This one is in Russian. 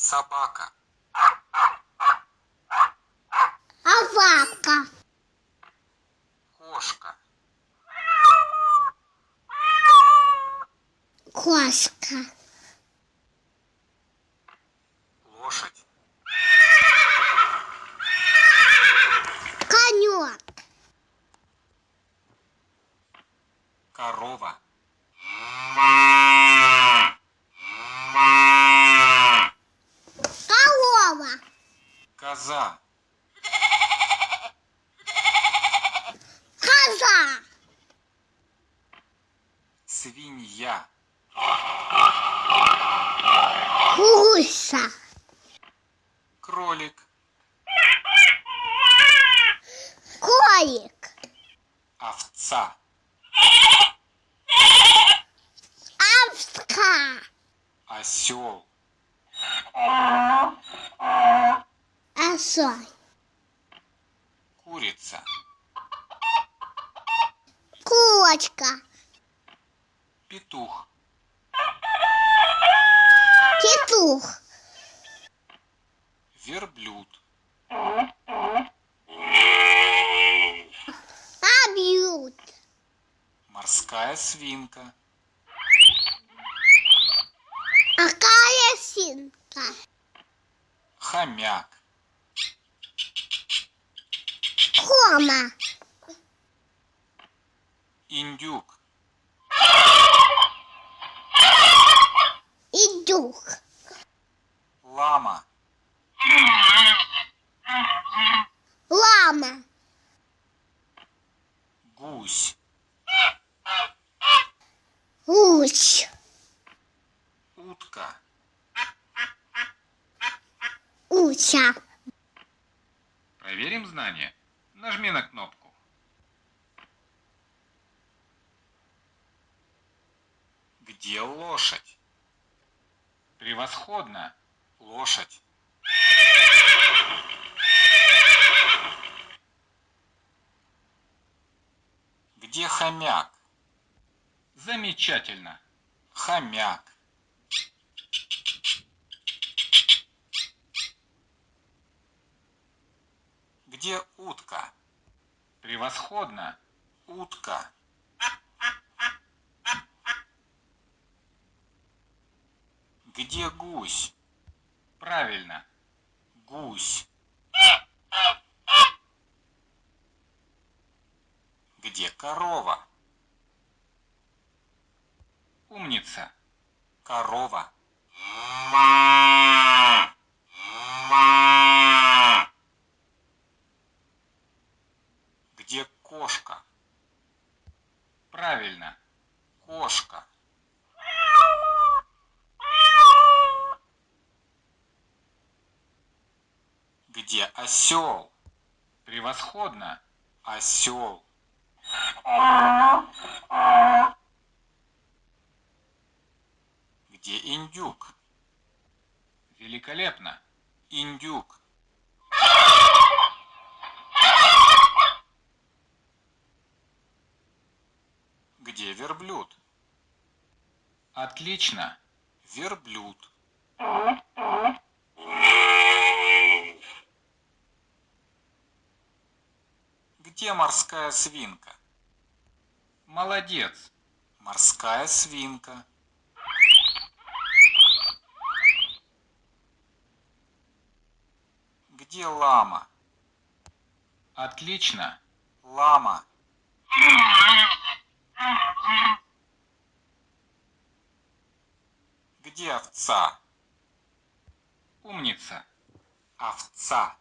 Собака. Овака. Кошка. Кошка. Лошадь. Конек. Корова. Корова. Коза. Коза. Свинья. Гуся. Кролик. Колик. Овца. Овца. Осел. Осой. Курица. Курочка. Петух. Петух. Верблюд. Обьют. Морская свинка. Какая синка? Хомяк. Кома. Индюк. Идух. Лама. Лама. Гусь. Гусь. Утка. Уся. Проверим знания. Нажми на кнопку. Где лошадь? Превосходно. Лошадь. Где хомяк? Замечательно. Хомяк. Где утка? Превосходно. Утка. Где гусь? Правильно. Гусь. Где корова? Умница. Корова. Где кошка? Правильно. Кошка. Где осел? Превосходно. Осел. Где индюк? Великолепно. Индюк. Где верблюд? Отлично. Верблюд. Где морская свинка? Молодец. Морская свинка. Где лама? Отлично. Лама. Где овца? Умница. Овца.